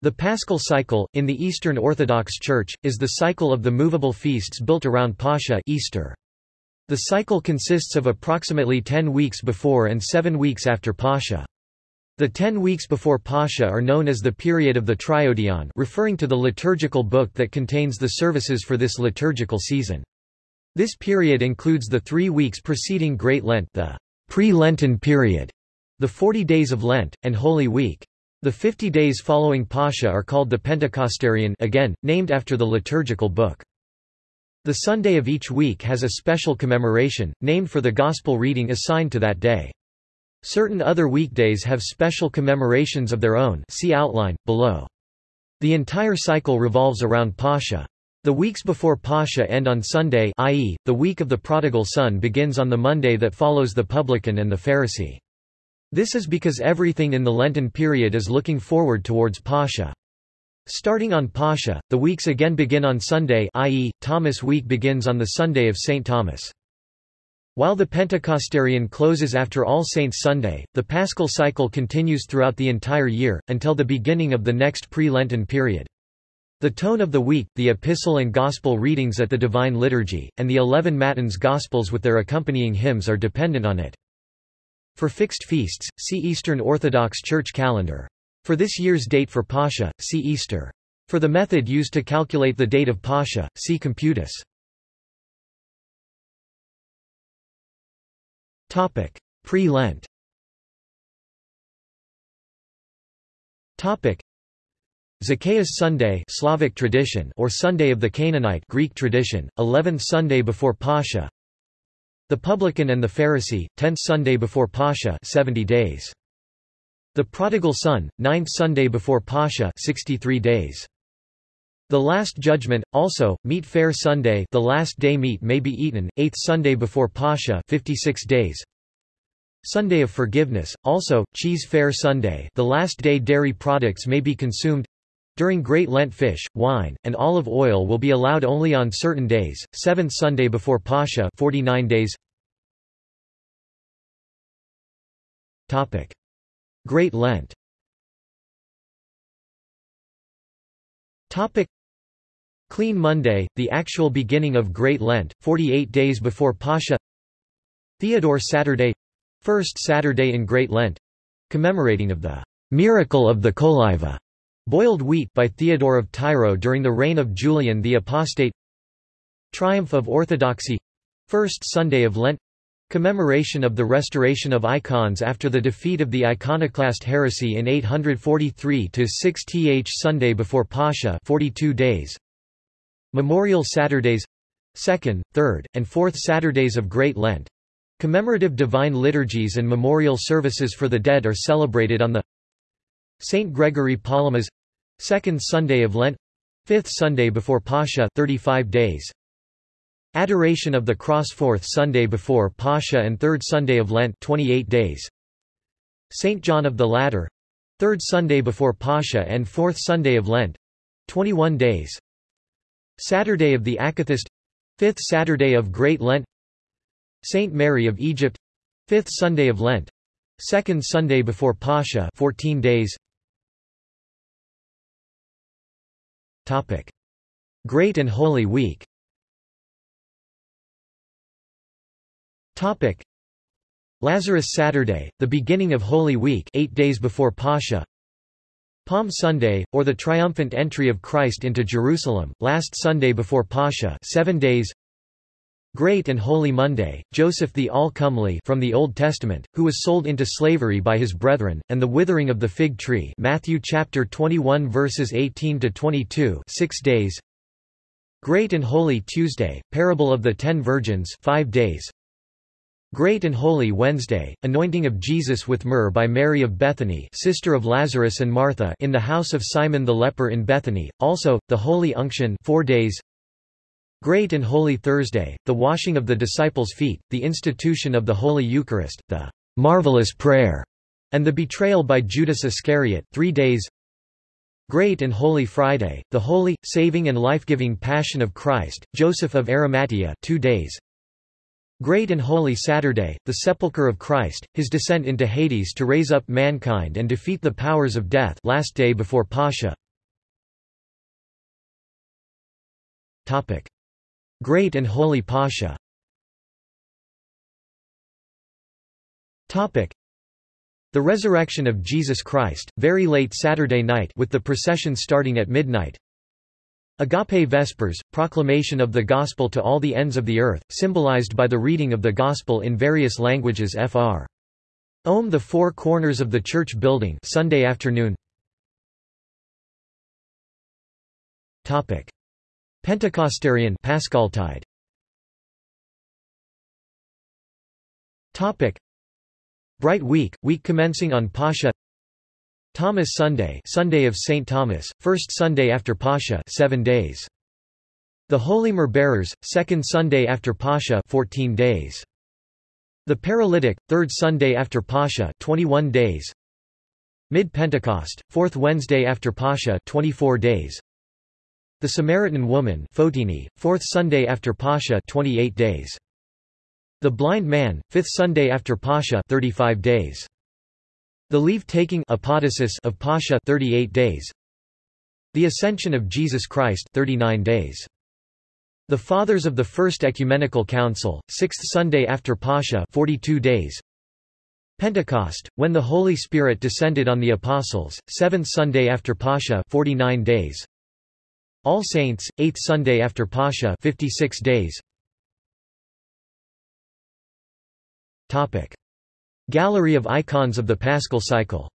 The Paschal cycle, in the Eastern Orthodox Church, is the cycle of the movable feasts built around Pascha Easter. The cycle consists of approximately 10 weeks before and 7 weeks after Pascha. The 10 weeks before Pascha are known as the period of the Triodion referring to the liturgical book that contains the services for this liturgical season. This period includes the three weeks preceding Great Lent the pre-Lenten period, the 40 days of Lent, and Holy Week. The 50 days following Pascha are called the Pentecostarion again, named after the liturgical book. The Sunday of each week has a special commemoration, named for the Gospel reading assigned to that day. Certain other weekdays have special commemorations of their own see outline, below. The entire cycle revolves around Pascha. The weeks before Pascha end on Sunday i.e., the week of the prodigal son begins on the Monday that follows the publican and the Pharisee. This is because everything in the Lenten period is looking forward towards Pascha. Starting on Pascha, the weeks again begin on Sunday i.e., Thomas week begins on the Sunday of St. Thomas. While the Pentecostarion closes after All Saints' Sunday, the Paschal cycle continues throughout the entire year, until the beginning of the next pre-Lenten period. The tone of the week, the epistle and gospel readings at the Divine Liturgy, and the eleven Matins Gospels with their accompanying hymns are dependent on it. For fixed feasts, see Eastern Orthodox Church calendar. For this year's date for Pascha, see Easter. For the method used to calculate the date of Pascha, see Computus. Pre-Lent Zacchaeus Sunday Slavic tradition or Sunday of the Canaanite Greek tradition, 11th Sunday before Pascha the publican and the Pharisee, 10th Sunday before Pascha 70 days. The prodigal son, 9th Sunday before Pascha 63 days. The Last Judgment, also, Meatfare Sunday the last day meat may be eaten, 8th Sunday before Pascha 56 days. Sunday of Forgiveness, also, Cheesefare Sunday the last day dairy products may be consumed during Great Lent fish, wine, and olive oil will be allowed only on certain days, 7th Sunday before Pascha 49 days. Great Lent. Clean Monday, the actual beginning of Great Lent, 48 days before Pascha. Theodore Saturday First Saturday in Great Lent commemorating of the miracle of the Coliva Boiled wheat by Theodore of Tyro during the reign of Julian the Apostate. Triumph of Orthodoxy. First Sunday of Lent. Commemoration of the restoration of icons after the defeat of the iconoclast heresy in 843-6 th Sunday before Pascha 42 days. Memorial Saturdays. 2nd, 3rd, and 4th Saturdays of Great Lent. Commemorative divine liturgies and memorial services for the dead are celebrated on the St. Gregory Palamas Second Sunday of Lent Fifth Sunday before Pascha 35 days. Adoration of the Cross Fourth Sunday before Pascha and Third Sunday of Lent 28 days. St. John of the Ladder Third Sunday before Pascha and Fourth Sunday of Lent 21 days. Saturday of the Akathist Fifth Saturday of Great Lent. Saint Mary of Egypt Fifth Sunday of Lent Second Sunday before Pascha 14 days Great and Holy Week. Topic. Lazarus Saturday, the beginning of Holy Week eight days before Pascha. Palm Sunday, or the triumphant entry of Christ into Jerusalem, last Sunday before Pascha seven days Great and Holy Monday, Joseph the All-Comely from the Old Testament, who was sold into slavery by his brethren, and the withering of the fig tree Matthew chapter 21 verses 18 to 22, 6 days. Great and Holy Tuesday, parable of the ten virgins, 5 days. Great and Holy Wednesday, anointing of Jesus with myrrh by Mary of Bethany, sister of Lazarus and Martha, in the house of Simon the leper in Bethany. Also, the Holy Unction, 4 days. Great and Holy Thursday, the washing of the disciples' feet, the institution of the Holy Eucharist, the marvelous prayer, and the betrayal by Judas Iscariot three days. Great and Holy Friday, the holy, saving and life-giving Passion of Christ, Joseph of Arimathea two days. Great and Holy Saturday, the sepulchre of Christ, his descent into Hades to raise up mankind and defeat the powers of death last day before Pascha. Topic. Great and Holy Pascha Topic. The resurrection of Jesus Christ, very late Saturday night with the procession starting at midnight. Agape Vespers, proclamation of the Gospel to all the ends of the earth, symbolized by the reading of the Gospel in various languages fr. Om the four corners of the church building Sunday afternoon Topic. Pentecostarion Paschaltide Topic. Bright Week, week commencing on Pascha Thomas Sunday Sunday of St. Thomas, first Sunday after Pascha 7 days. The Holy Myrrh second Sunday after Pascha 14 days. The Paralytic, third Sunday after Pascha 21 days. Mid-Pentecost, fourth Wednesday after Pascha 24 days. The Samaritan Woman Fotini, fourth Sunday after Pascha 28 days. The Blind Man, fifth Sunday after Pascha 35 days. The leave-taking of Pascha 38 days. The Ascension of Jesus Christ 39 days. The Fathers of the First Ecumenical Council, sixth Sunday after Pascha 42 days. Pentecost, when the Holy Spirit descended on the Apostles, seventh Sunday after Pascha 49 days. All Saints, 8th Sunday after Pascha 56 days. Gallery of icons of the Paschal cycle.